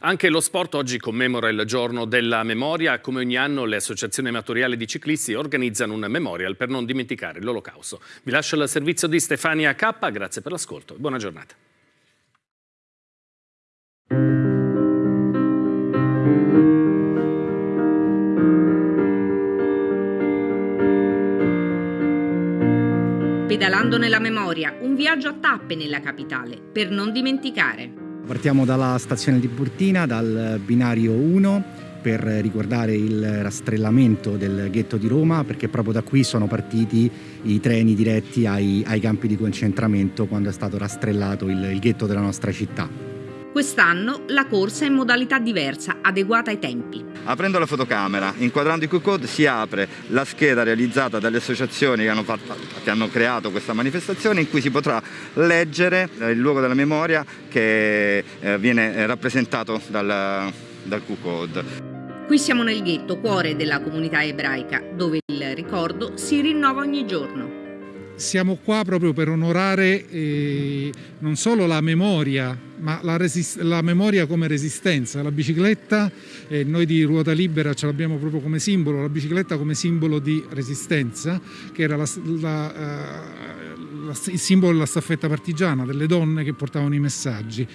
Anche lo sport oggi commemora il giorno della memoria. Come ogni anno le associazioni amatoriali di ciclisti organizzano un memorial per non dimenticare l'olocausto. Vi lascio il servizio di Stefania K, grazie per l'ascolto e buona giornata. Pedalando nella memoria, un viaggio a tappe nella capitale, per non dimenticare. Partiamo dalla stazione di Burtina, dal binario 1 per ricordare il rastrellamento del ghetto di Roma perché proprio da qui sono partiti i treni diretti ai, ai campi di concentramento quando è stato rastrellato il, il ghetto della nostra città. Quest'anno la corsa è in modalità diversa, adeguata ai tempi. Aprendo la fotocamera, inquadrando i Q-code, si apre la scheda realizzata dalle associazioni che hanno, fatto, che hanno, creato questa manifestazione in cui si potrà leggere il luogo della memoria che eh, viene rappresentato dal, dal Q-code. Qui siamo nel ghetto, cuore della comunità ebraica, dove il ricordo si rinnova ogni giorno. Siamo qua proprio per onorare eh, non solo la memoria ma la, la, memoria come resistenza, la bicicletta, eh, noi di Ruota Libera ce l'abbiamo proprio come simbolo, la bicicletta come simbolo di resistenza, che era la, la, uh, il simbolo della staffetta partigiana, delle donne che portavano i messaggi.